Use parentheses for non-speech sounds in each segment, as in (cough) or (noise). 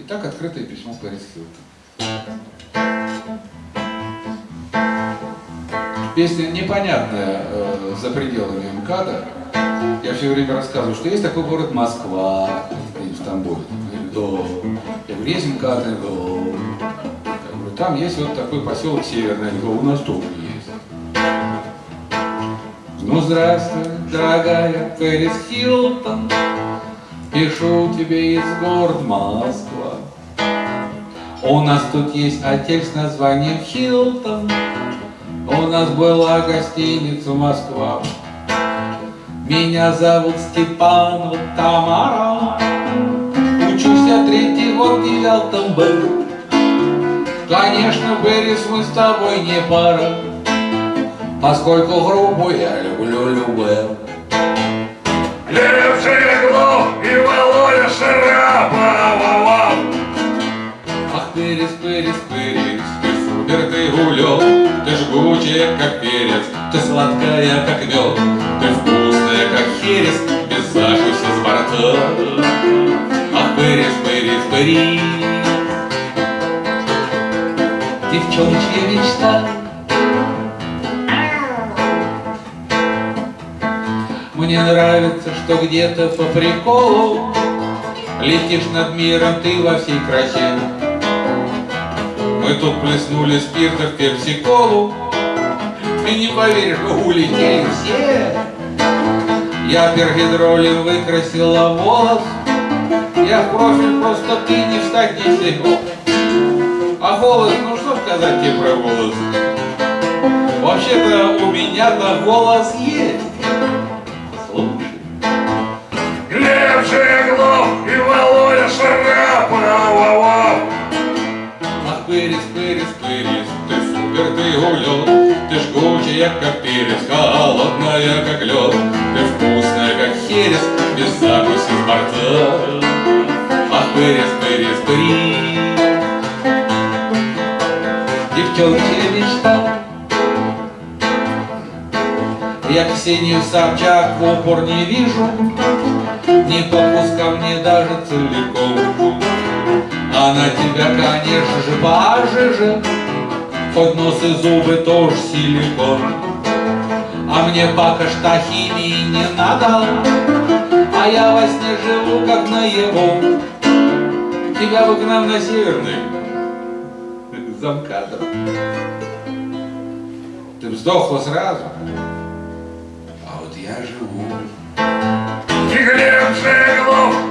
Итак, открытое письмо Пэрис Хилтон. Песня непонятная э, за пределами МКАДа. Я все время рассказываю, что есть такой город Москва, в Тамбове. Да. Я говорю, есть МКАД? Я говорю, там есть вот такой поселок Северный. Я говорю, у нас тоже есть. Ну, здравствуй, дорогая Пэрис Хилтон, Пишу тебе из города Москва. У нас тут есть отель с названием Хилтон, У нас была гостиница Москва. Меня зовут Степанова Тамара, Учусь я третий год в девятом Б. Конечно, Берис, мы с тобой не пара, Поскольку грубо я люблю любэ. Лев Жиглов и Володя Шарапова. Перес, Перес, Перес, ты супер, ты улет, Ты жгучая, как перец, ты сладкая, как мед, Ты вкусная, как херес, без закуси с борта. Ах, Перес, Перес, Перес, Девчоночья мечта, Мне нравится, что где-то по приколу Летишь над миром ты во всей красе. Мы тут плеснули спирта в пепси-колу, Ты не поверишь, улетели все. Я пергидролин выкрасила волос, Я в профиль просто ты не встать не сего. А голос, ну что сказать тебе про голос? Вообще-то у меня-то голос есть. Супер, ты жгучая, как перец, холодная, как лед, Ты вкусная, как херес, без закуси с борта. Ах, Пырис, Пырис, Пырис, девчоночья мечта. Я Ксению Собчак в упор не вижу, Не подпускав мне даже целиком. Она тебя, конечно же, пожиже, Хоть нос и зубы тоже силикон. А мне пока что химии не надо, А я во сне живу, как наяву. Тебя бы к нам на северный (laughs) замкадр. Ты вздохла сразу, а вот я живу. И Глеб Жиглов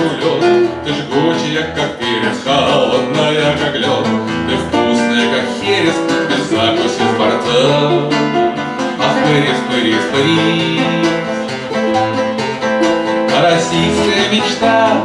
супер, ты Ты жгучая, как перец, холодная, как лед, Ты вкусная, как херес, без закуси с борта. Ах, перец, перец, перец, Российская мечта